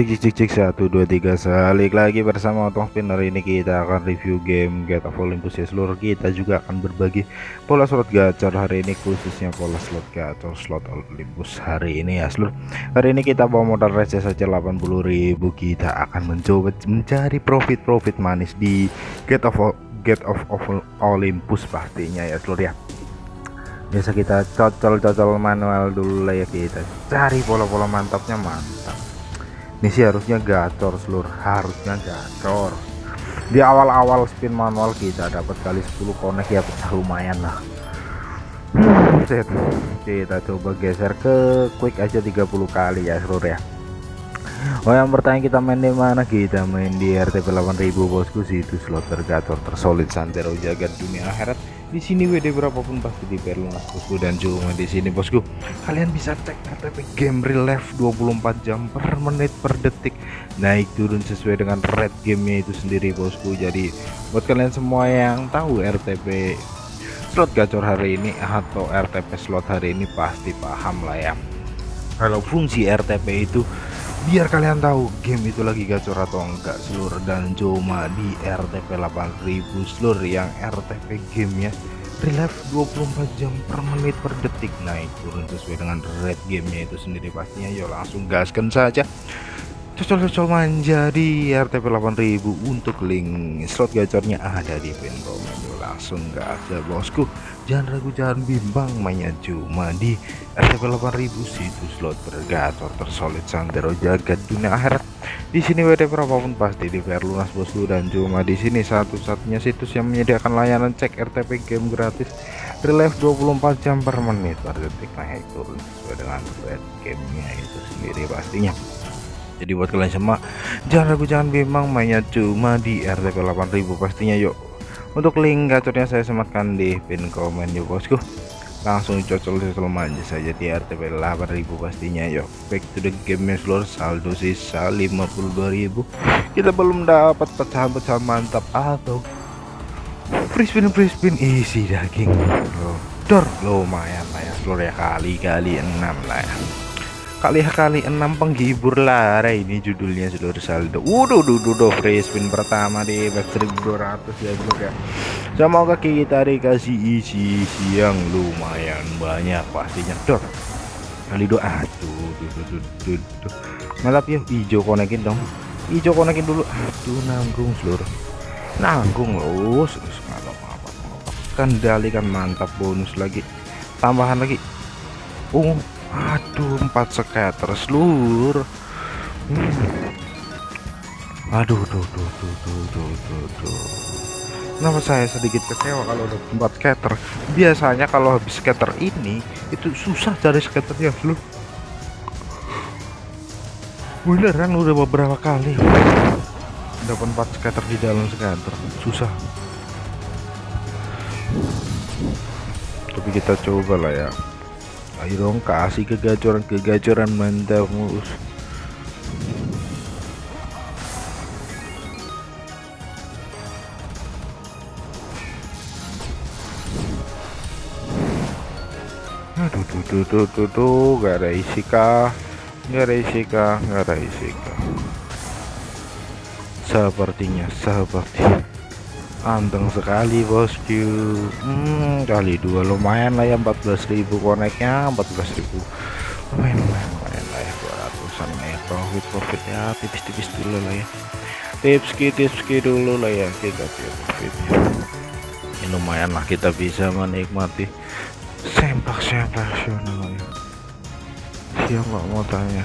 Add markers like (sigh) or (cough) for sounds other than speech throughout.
cek cek cek cek satu dua tiga. Balik lagi bersama Otong Spin. Hari ini kita akan review game Get of Olympus. Ya seluruh kita juga akan berbagi pola slot gacor hari ini khususnya pola slot gacor slot Olympus hari ini ya seluruh. Hari ini kita bawa modal receh saja 80.000 kita akan mencoba mencari profit-profit manis di Get of Get of, of Olympus pastinya ya seluruh ya. Biasa kita cocol-cocol manual dulu lah ya kita cari pola-pola mantapnya mantap ini sih harusnya gacor seluruh harusnya gacor di awal-awal spin manual kita dapat kali 10 konek ya pecah lumayan lah. (sighs) Kita coba geser ke quick aja 30 kali ya seluruh ya. Oh yang bertanya kita main di mana? Kita main di RTP 8000 bosku. Situ slot tergacor tersolid santero jagat dunia akhirat di sini WD berapapun pasti diperluas bosku dan cuma di sini. Bosku kalian bisa cek RTP game real life 24 jam per menit per detik. Naik turun sesuai dengan red gamenya itu sendiri bosku. Jadi buat kalian semua yang tahu RTP slot gacor hari ini atau RTP slot hari ini pasti paham lah ya. Kalau fungsi RTP itu biar kalian tahu game itu lagi gacor atau enggak seluruh dan cuma di RTP 8000 seluruh yang RTP gamenya relive 24 jam per menit per detik. Naik turun sesuai dengan red gamenya itu sendiri pastinya. Yuk langsung gaskan saja cocol-cocol manja di RTP 8000 untuk link slot gacornya ada di pin komen. Langsung gak ada bosku. Jangan ragu jangan bimbang mainnya cuma di RTP 8000 situs slot bergacor tersolid santero jagat dunia akhirat. Di sini WD berapapun pasti di lunas bosku. Dan cuma di sini satu-satunya situs yang menyediakan layanan cek RTP game gratis. Relive 24 jam per menit. Per detik naik turun sesuai dengan gamenya itu sendiri pastinya jadi buat kalian semua jangan ragu jangan bimbang mainnya cuma di RTP 8000 pastinya yuk. Untuk link gacornya saya sematkan di pin komen yuk bosku. Langsung cocol cocol manja saja di RTP 8000 pastinya yuk. Back to the game seluruh saldo sisa 52.000 kita belum dapat pecahan-pecahan mantap atau free spin free spin. Isi daging dor lumayan lah ya seluruh ya. Kali-kali enam lah ya kali-kali enam penghibur lara ini judulnya seluruh saldo. Waduh duh duh free spin pertama di back 1200 ya ya semoga kita dikasih isi yang lumayan banyak pastinya. Dor kali dua aduh duh duh hijau konekin dong. Hijau konekin dulu. Aduh nanggung seluruh nanggung loh kendalikan mantap bonus lagi. Tambahan lagi. Uh aduh empat scatter seluruh hmm. aduh tuh tuh tuh tuh tuh tuh tuh kenapa saya sedikit kecewa kalau udah empat scatter? Biasanya kalau habis scatter ini itu susah cari scatternya seluruh beneran udah beberapa kali. Dapat empat scatter di dalam scatter. Susah. Tapi kita coba lah ya ayo dong kasih kegacoran-kegacoran mantap mus aduh tuh tuh tuh tuh tuh gak ada isi kah? Gak ada isi kah? Gak ada isi kah? Sepertinya seperti anteng sekali bosku hmm, kali dua lumayan lah ya 14.000 koneknya 14.000 lumayan lumayan lumayan lah ya 200an lah ya profit profit ya tipis-tipis dulu lah ya. Tips tips dulu lah ya kita profit ya. Lumayan lah kita bisa menikmati sempak sempak ya. Siapa mau tanya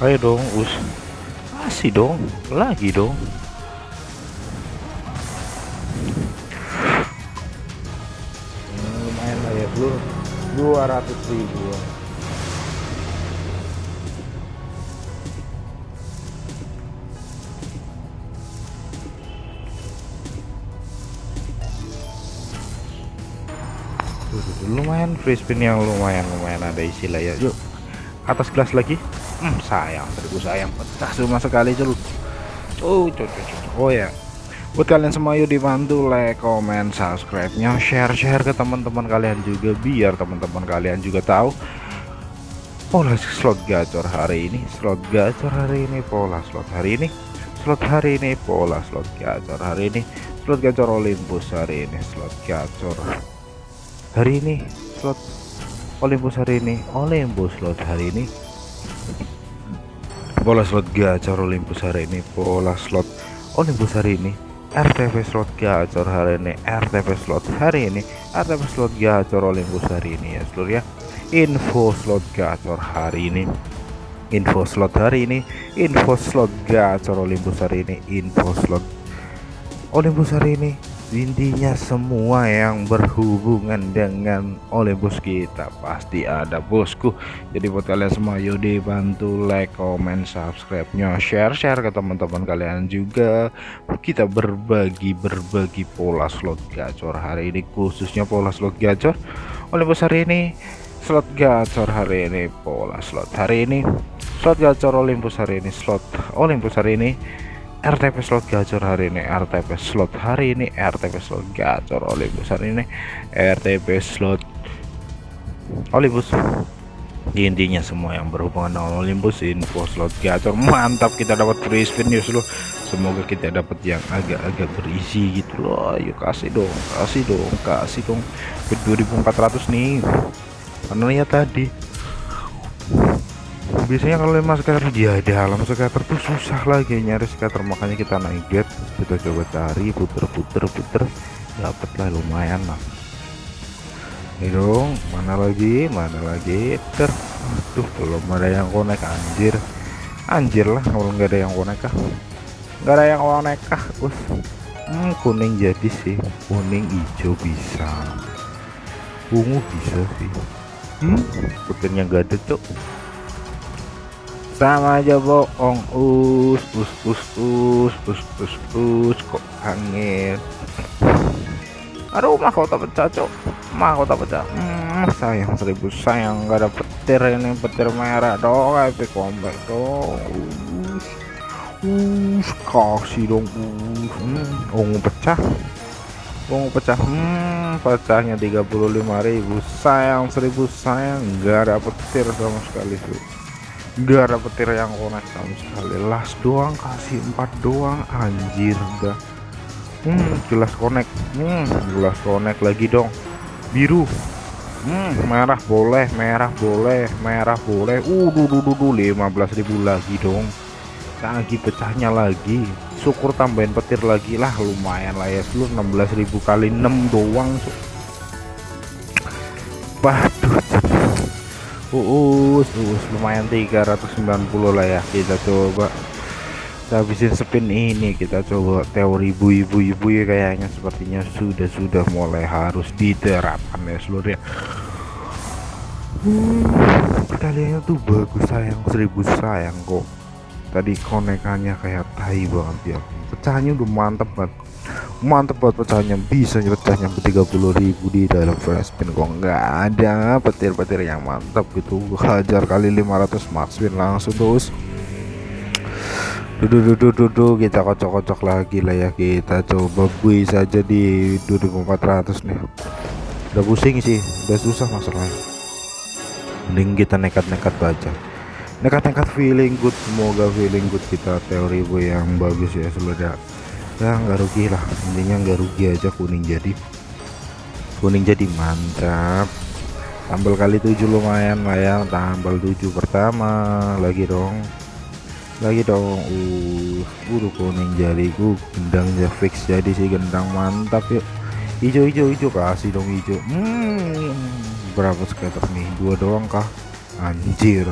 ayo dong us. Masih dong lagi dong. Hmm, lumayan lah ya bro 200 ribu. Lumayan free spin yang lumayan lumayan ada istilah ya. Yuk atas gelas lagi hmm, sayang seribu sayang. Pecah cuma sekali dulu oh cocok oh ya. Buat kalian semua yuk dibantu like comment subscribe nya share share ke teman-teman kalian juga biar teman-teman kalian juga tahu. Pola slot gacor hari ini. Slot gacor hari ini pola slot hari ini. Slot hari ini pola slot gacor hari ini. Slot gacor Olympus hari ini slot gacor hari ini. Slot Olympus hari ini Olympus slot hari ini pola slot gacor Olympus hari ini pola slot Olympus hari ini RTV slot gacor hari ini RTV slot hari ini RTV slot gacor Olympus hari ini ya seluruh ya. Info slot gacor hari ini. Info slot hari ini info slot gacor Olympus hari ini info slot Olympus hari ini intinya semua yang berhubungan dengan Olympus kita pasti ada bosku. Jadi buat kalian semua yuk dibantu like comment subscribe nya share share ke teman-teman kalian juga. Kita berbagi berbagi pola slot gacor hari ini khususnya pola slot gacor. Olympus hari ini slot gacor hari ini pola slot hari ini. Slot gacor Olympus hari ini slot Olympus hari ini RTP slot gacor hari ini RTP slot hari ini RTP slot gacor Olympus hari ini RTP slot Olympus. Intinya semua yang berhubungan dengan Olympus info slot gacor mantap kita dapat free spin news loh. Semoga kita dapat yang agak-agak berisi gitu loh. Ayo kasih dong kasih dong kasih dong. Ke 2400 nih. Karena ya tadi biasanya kalau lima scatter dia ada alam scatter tuh susah lagi nyari scatter makanya kita naik get kita coba cari puter-puter puter dapat lah lumayan lah. Ini dong mana lagi mana lagi? Ter tuh belum ada yang konek anjir. Anjir lah kalau nggak ada yang konek kah? Nggak ada yang konek kah? Us. Hmm, kuning jadi sih. Kuning hijau bisa. Ungu bisa sih. Hmm? Puternya gak ada tuh sama aja bohong. Us us us us us us us. Kok angin. Aduh mahkota pecah cok mahkota pecah. Hmm, sayang seribu sayang. Gak ada petir ini petir merah dong epic combat dong us us kasih dong us. Hmm, ungu pecah. Ungu pecah hmm, pecahnya 35.000 sayang seribu sayang. Gak ada petir sama sekali tuh Gak ada petir yang konek sama sekali. Las doang kasih empat doang. Anjir udah hmm jelas konek. Hmm jelas konek lagi dong. Biru. Hmm merah boleh merah boleh merah boleh. Uh duh duh 15.000 lagi dong. Lagi pecahnya lagi. Syukur tambahin petir lagi lah. Lumayan lah ya seluruh 16.000 kali 6 doang waduh uus uus lumayan 390 lah ya kita coba. Kita habisin spin ini kita coba teori ibu-ibu-ibu ya kayaknya sepertinya sudah sudah mulai harus diterapkan ya seluruh ya. Hmm, kalian tuh bagus sayang seribu sayang kok. Tadi konekannya kayak tai banget ya. Pecahnya udah mantep banget mantep buat pecahnya bisa pecahnya 30.000 di dalam flash spin kok. Nggak ada petir-petir yang mantap gitu. Hajar kali 500 max spin langsung terus duduk duduk duduk kita kocok-kocok lagi lah ya. Kita coba bui saja di 2400 nih. Udah pusing sih udah susah masalahnya. Mending kita nekat-nekat baca. Nekat-nekat feeling good semoga feeling good kita teori bu yang bagus ya seluruh ya nggak rugi lah. Intinya nggak rugi aja kuning jadi. Kuning jadi mantap. Tambal kali tujuh lumayan lah ya. Tambal tujuh pertama. Lagi dong. Lagi dong. Uh buru kuning jariku gendangnya fix jadi sih. Gendang mantap yuk. Hijau hijau hijau. Kasih dong hijau. Hmm berapa skater nih? Dua doang kah? Anjir.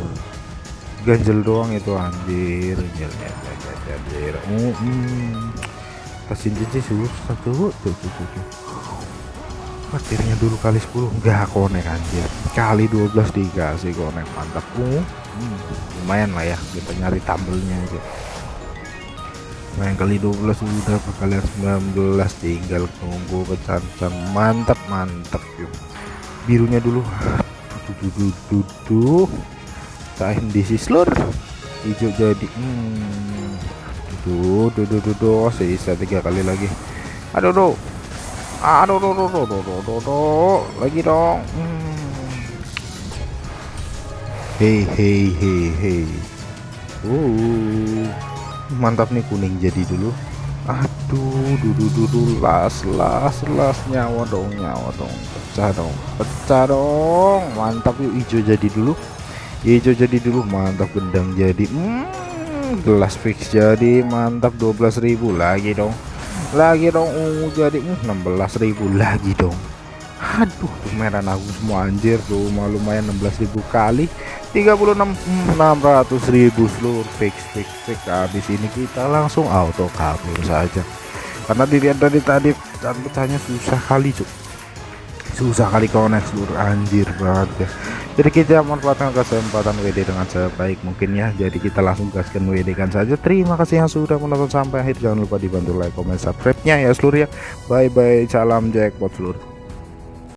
Ganjel doang itu anjir. Anjir anjir anjir uh, hmm kasih cincin susah tuh tuh tuh tuh, tuh. petirnya dulu kali 10 enggak konek anjir. Kali 12 dikasih konek. Mantap. Uh, hmm, lumayan lah ya kita nyari tabelnya aja. Main kali 12 sudah kalian 19 tinggal tunggu kecancan mantap mantap yuk. Birunya dulu. Tuh tuh di sislur. Hijau jadi hmm Duh, duh, duh, duh, duh. sisa tiga kali lagi. Aduh, duh. Aduh, duh, duh, duh, duh, duh, duh, duh. lagi dong. Hmm. Hei, hei, hei, hei. Uh, mantap nih kuning jadi dulu. Aduh, duh, duh, duh, las, las, las nyawa dong, nyawa dong, pecah dong, pecah dong. Mantap yuk hijau jadi dulu. Hijau jadi dulu, mantap gendang jadi. Hmm gelas fix jadi mantap 12.000 lagi dong. Lagi dong uh, jadi uh, 16.000 lagi dong. Aduh merah aku semua anjir tuh lumayan 16.000 kali. 36 600.000 seluruh fix fix fix. Habis ini kita langsung auto kabur saja. Karena dilihat dari tadi dan pecahnya susah kali cuk susah kali connect seluruh anjir banget ya jadi kita manfaatkan kesempatan WD dengan sebaik mungkin ya. Jadi kita langsung gaskan WD kan saja. Terima kasih yang sudah menonton sampai akhir. Jangan lupa dibantu like comment subscribe nya ya seluruh ya. Bye bye salam jackpot seluruh